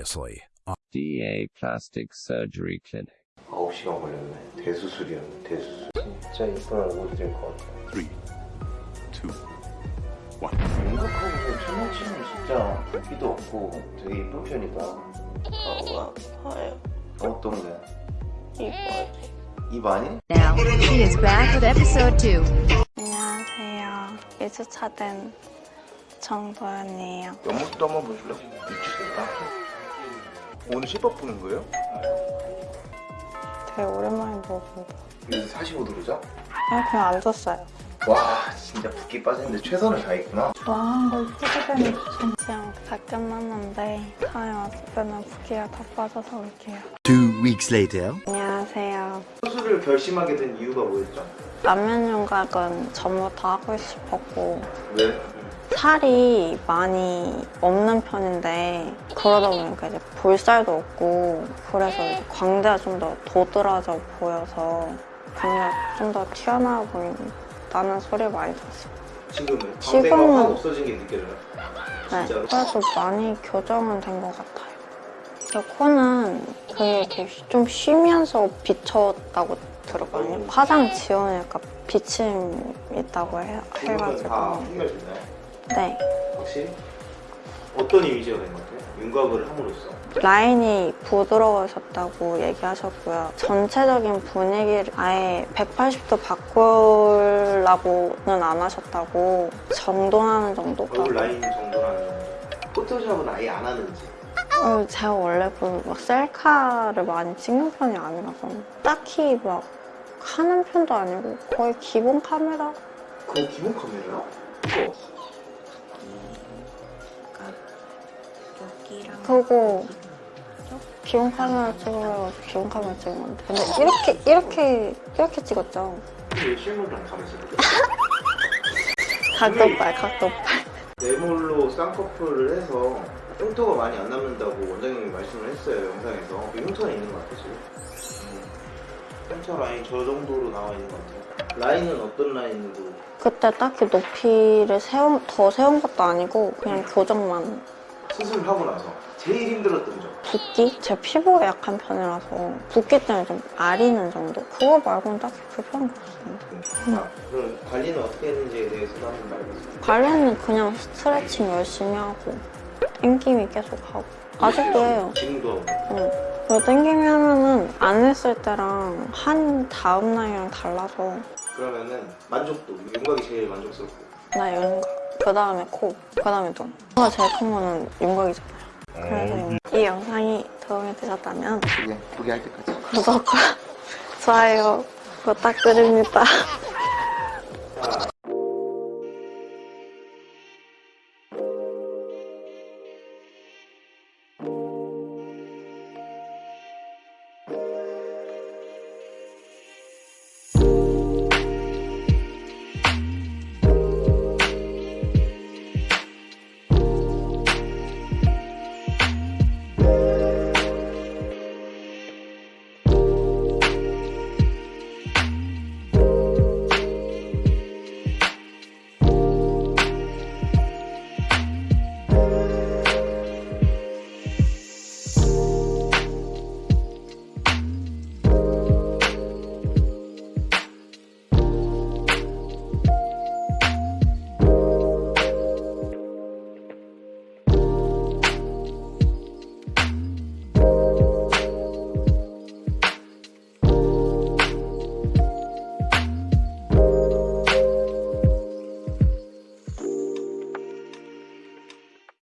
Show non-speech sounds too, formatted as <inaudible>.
Previously on DA Plastic Surgery Clinic. 9시간 걸렸네. 대수술이었네, 대수술. 진짜 이쁜 얼굴이 될 것 같아. three, two, one. 생각하고 천년치는 진짜 붓기도 없고 되게 이쁜 편이다. 너무 아파요. 어떤 게? 이빨이. 입 아니? Now, she is back with episode 2. 안녕하세요. 2주차 된 정도연이에요. 옆모습도 한번 보실래? 미치겠다. 오늘 실밥 보는 거예요? 되게 오랜만에 먹어본다. 여기서 45도로죠? 그냥, 그냥 앉았어요. 와, 진짜 붓기 빠지는데 최선을 다했구나. 걸 피부견이 지금 다 끝났는데 다음에 왔을 때는 붓기가 다 빠져서 올게요. two weeks later. 안녕하세요. 수술을 결심하게 된 이유가 뭐였죠? 라면 윤곽은 전부터 하고 싶었고 왜? 살이 많이 없는 편인데 그러다 보니까 이제 볼살도 없고 그래서 이제 광대가 좀 더 도드라져 보여서 광대가 좀더 튀어나와 보인다는 소리를 많이 들었어요. 지금은 지금은- 광대가 확 없어진 게 느껴져요. 네, 진짜로? 그래도 많이 교정은 된 것 같아요. 제 코는 그게 이렇게 좀 쉬면서 비쳤다고 들었거든요. 화장 지우니까 비침 있다고 해, 지금은 다 해가지고. 해결됐나요? 네. 확실히? 어떤 이미지가 된것 같아요? 윤곽을 함으로써. 라인이 부드러워졌다고 얘기하셨고요. 전체적인 분위기를 아예 180도 바꾸려고는 안 하셨다고 정돈하는 정도가. 얼굴 라인 정도라는 정도. 포토샵은 아예 안 하는지. 어, 제가 원래 그막 셀카를 많이 찍는 편이 아니라서 딱히 막 하는 편도 아니고 거의 기본 카메라? 그거 기본 카메라야? 그거. 그거 기본 카메라 찍으려고 기본 카메라 찍은 건데 근데 이렇게 이렇게 이렇게 찍었죠. <laughs> 각도빨 각도빨. 네몰로 쌍꺼풀을 해서 흉터가 많이 안 남는다고 원장님이 말씀을 했어요 영상에서 그 흉터는 있는 것 같아 지금 음. 흉터 라인 저 정도로 나와 있는 것 같아요 라인은 어떤 라인으로 그때 딱히 높이를 세운, 더 세운 것도 아니고 그냥 교정만 수술을 하고 나서 제일 힘들었던 점 붓기? 제 피부가 약한 편이라서 붓기 때문에 좀 아리는 정도? 그거 말고는 딱히 불편한 거 없어요. 아, 그럼 관리는 어떻게 했는지에 대해서도 한번 말해보세요 관리는 그냥 스트레칭 열심히 하고 땡김이 계속 하고 아직도 해요. 지금도 하고 응. 그리고 땡김이 하면은 안 했을 때랑 한 다음 날이랑 달라서 그러면은 만족도 윤곽이 제일 만족스럽고 나 윤곽, 그 다음에 코, 그 다음에 눈. 코가 제일 큰 거는 윤곽이잖아요. 그래서 이 영상이 도움이 되셨다면 그게 포기할 때까지 구독과 좋아요 부탁드립니다.